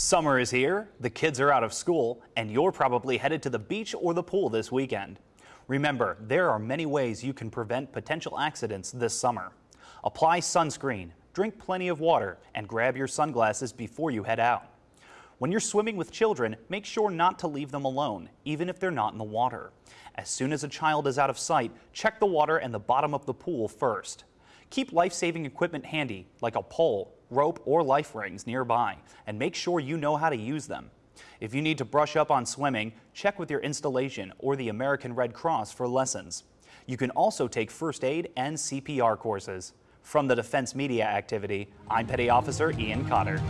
Summer is here, the kids are out of school, and you're probably headed to the beach or the pool this weekend. Remember, there are many ways you can prevent potential accidents this summer. Apply sunscreen, drink plenty of water, and grab your sunglasses before you head out. When you're swimming with children, make sure not to leave them alone, even if they're not in the water. As soon as a child is out of sight, check the water and the bottom of the pool first. Keep life-saving equipment handy, like a pole, rope, or life rings nearby, and make sure you know how to use them. If you need to brush up on swimming, check with your installation or the American Red Cross for lessons. You can also take first aid and CPR courses. From the Defense Media Activity, I'm Petty Officer Ian Cotter.